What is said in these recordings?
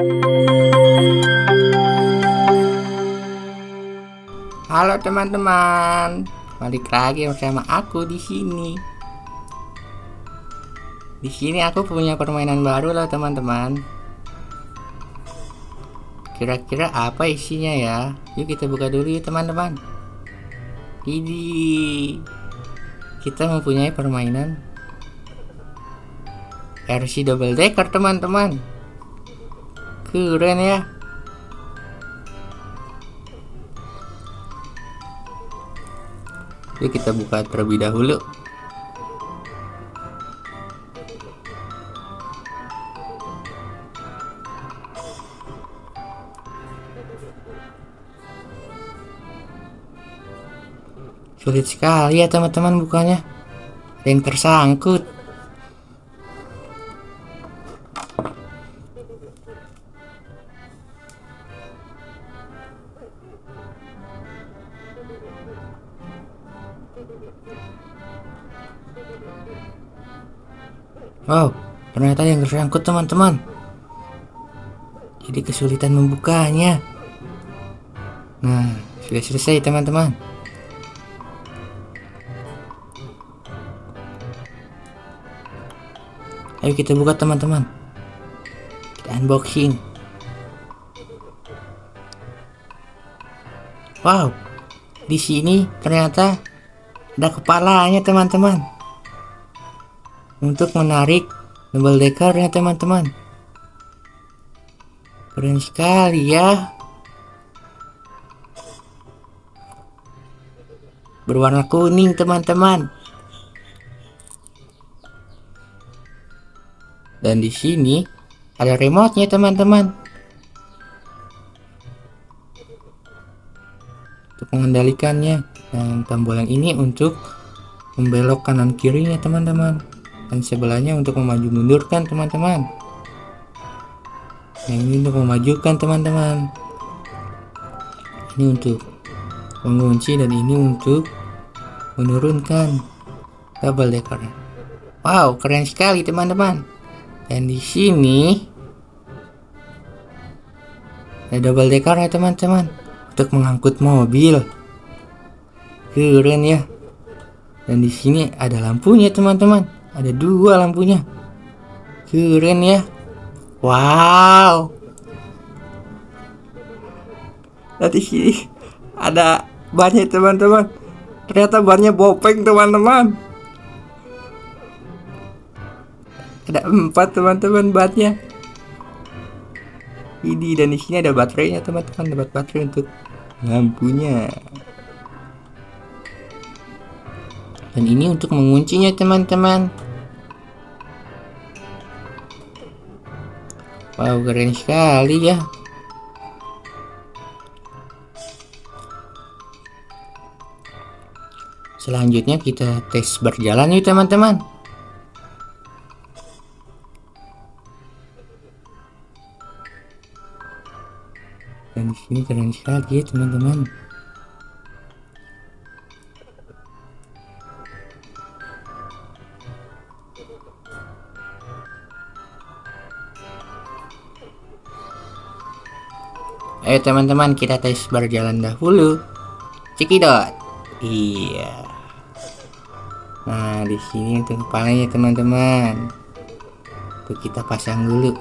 Halo teman-teman, balik lagi bersama aku di sini. Di sini aku punya permainan baru loh teman-teman. Kira-kira apa isinya ya? Yuk kita buka dulu ya teman-teman. Ini kita mempunyai permainan RC double decker teman-teman. Keren ya. Yuk kita buka terlebih dahulu. Sulit sekali ya teman-teman bukanya. Yang tersangkut. Wow, ternyata yang tersangkut teman-teman. Jadi kesulitan membukanya. Nah, sudah selesai teman-teman. Ayo kita buka teman-teman. Kita unboxing. Wow, di sini ternyata ada kepalanya teman-teman. Untuk menarik double deckernya teman-teman. Keren sekali ya. Berwarna kuning teman-teman. Dan di sini ada remote-nya teman-teman. Untuk mengendalikannya. Dan tombol yang ini untuk membelok kanan kirinya teman-teman. Dan sebelahnya untuk memaju mundurkan teman-teman. Yang ini untuk memajukan teman-teman. Ini untuk mengunci dan ini untuk menurunkan double decker. Wow, keren sekali teman-teman. Dan di sini ada double decker ya teman-teman untuk mengangkut mobil. Keren ya. Dan di sini ada lampunya teman-teman. Ada dua lampunya. Keren ya. Wow. Dan di sini ada bannya teman-teman. Ternyata bannya bopeng teman-teman. ada empat teman-teman batnya ini dan di sini ada baterainya teman-teman dapat baterai untuk lampunya dan ini untuk menguncinya teman-teman wow keren sekali ya. Selanjutnya kita tes berjalan yuk teman-teman. Dan di sini keren sekali ya teman-teman Ayo teman-teman kita tes berjalan dahulu. Cekidot. Iya. Nah, di sini untuk teman-teman. Kita pasang dulu.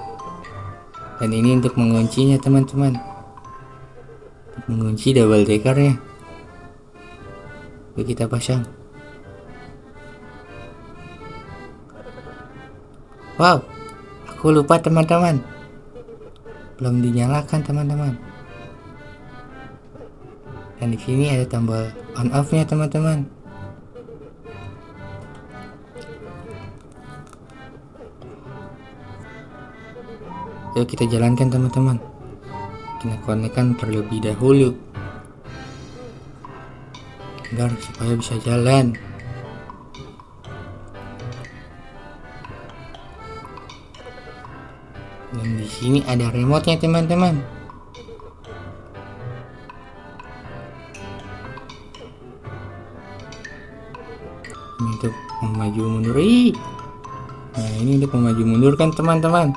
Dan ini untuk menguncinya teman-teman mengunci double decker ya kita pasang wow aku lupa teman-teman belum dinyalakan teman-teman dan di sini ada tombol on off nya teman-teman. Yuk kita jalankan teman-teman. Kita konekkan terlebih dahulu. Agar supaya bisa jalan. Dan di sini ada remote nya teman-teman untuk maju mundur. Ih. nah ini untuk maju mundur kan teman-teman.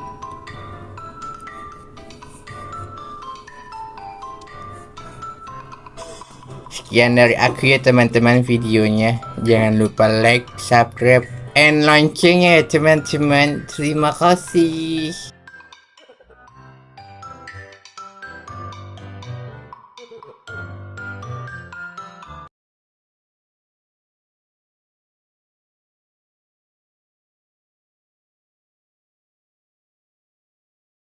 Sekian dari aku ya teman-teman videonya. Jangan lupa like subscribe and loncengnya ya teman-teman. Terima kasih.